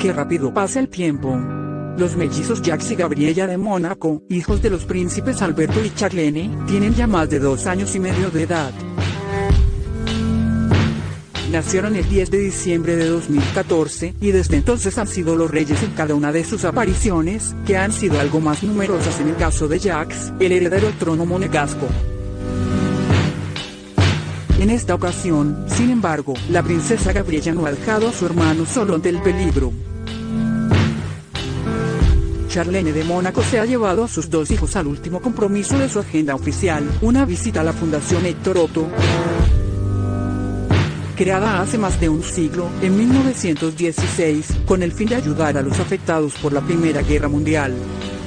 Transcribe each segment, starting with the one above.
que rápido pasa el tiempo. Los mellizos Jacques y Gabriella de Mónaco, hijos de los príncipes Alberto y Charlene, tienen ya más de dos años y medio de edad. Nacieron el 10 de diciembre de 2014, y desde entonces han sido los reyes en cada una de sus apariciones, que han sido algo más numerosas en el caso de Jacques, el heredero trono monegasco. En esta ocasión, sin embargo, la princesa Gabriella no ha dejado a su hermano solo ante el peligro. Charlene de Mónaco se ha llevado a sus dos hijos al último compromiso de su agenda oficial, una visita a la Fundación Héctor Otto creada hace más de un siglo, en 1916, con el fin de ayudar a los afectados por la Primera Guerra Mundial.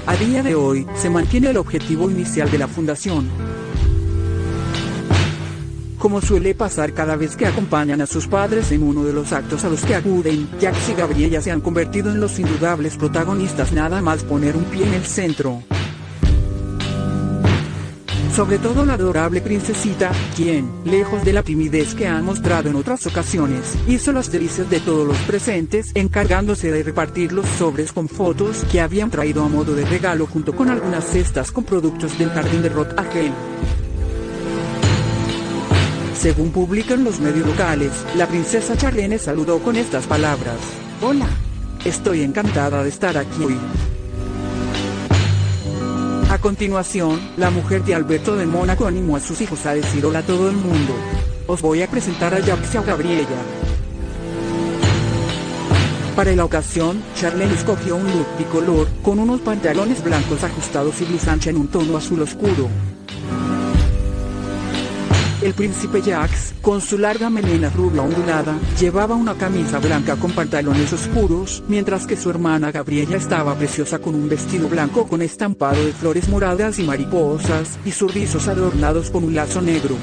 A día de hoy, se mantiene el objetivo inicial de la fundación. Como suele pasar cada vez que acompañan a sus padres en uno de los actos a los que acuden, Jacques y Gabriella se han convertido en los indudables protagonistas nada más poner un pie en el centro. Sobre todo la adorable princesita, quien, lejos de la timidez que ha mostrado en otras ocasiones, hizo las delicias de todos los presentes, encargándose de repartir los sobres con fotos que habían traído a modo de regalo junto con algunas cestas con productos del jardín de Rot Según publican los medios locales, la princesa Charlene saludó con estas palabras. Hola. Estoy encantada de estar aquí hoy. A continuación, la mujer de Alberto de Mónaco animó a sus hijos a decir hola a todo el mundo. Os voy a presentar a Jacques y Gabriella. Para la ocasión, Charlene escogió un look bicolor, con unos pantalones blancos ajustados y blusa ancha en un tono azul oscuro. El príncipe Jacques, con su larga melena rubia ondulada, llevaba una camisa blanca con pantalones oscuros, mientras que su hermana Gabriela estaba preciosa con un vestido blanco con estampado de flores moradas y mariposas, y sus rizos adornados con un lazo negro.